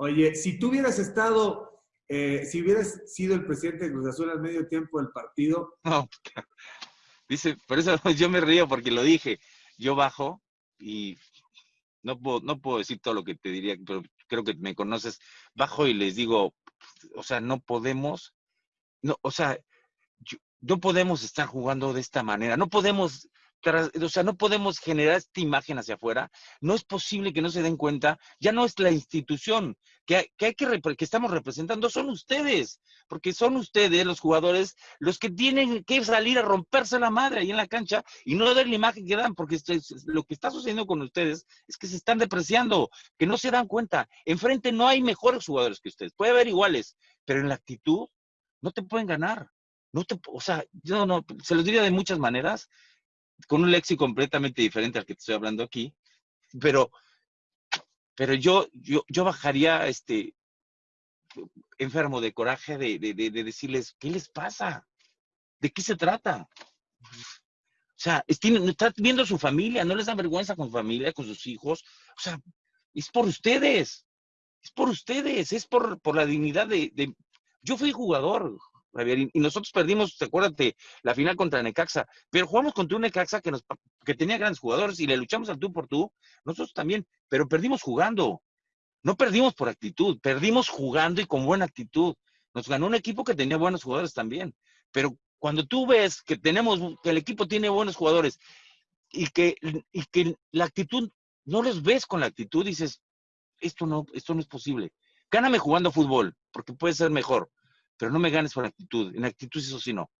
Oye, si tú hubieras estado, eh, si hubieras sido el presidente de Cruz Azul al medio tiempo del partido. No, dice, por eso yo me río porque lo dije. Yo bajo y no puedo, no puedo decir todo lo que te diría, pero creo que me conoces. Bajo y les digo, o sea, no podemos, no, o sea, no podemos estar jugando de esta manera, no podemos o sea, no podemos generar esta imagen hacia afuera. No es posible que no se den cuenta. Ya no es la institución que, que hay que, que estamos representando, son ustedes, porque son ustedes, los jugadores, los que tienen que salir a romperse la madre ahí en la cancha y no dar la imagen que dan, porque lo que está sucediendo con ustedes es que se están depreciando, que no se dan cuenta. Enfrente no hay mejores jugadores que ustedes, puede haber iguales, pero en la actitud no te pueden ganar. No te, o sea, yo no, se los diría de muchas maneras, con un léxico completamente diferente al que te estoy hablando aquí, pero, pero yo, yo, yo bajaría este enfermo de coraje de, de, decirles, ¿qué les pasa? ¿De qué se trata? O sea, están viendo a su familia, no les da vergüenza con su familia, con sus hijos. O sea, es por ustedes, es por ustedes, es por, por la dignidad de, de... Yo fui jugador, y nosotros perdimos, acuérdate, la final contra Necaxa, pero jugamos contra un Necaxa que, nos, que tenía grandes jugadores y le luchamos al tú por tú, nosotros también, pero perdimos jugando. No perdimos por actitud, perdimos jugando y con buena actitud. Nos ganó un equipo que tenía buenos jugadores también. Pero cuando tú ves que tenemos, que el equipo tiene buenos jugadores y que, y que la actitud, no los ves con la actitud, dices, esto no, esto no es posible. Gáname jugando fútbol, porque puede ser mejor pero no me ganes por actitud. En actitud eso sí no.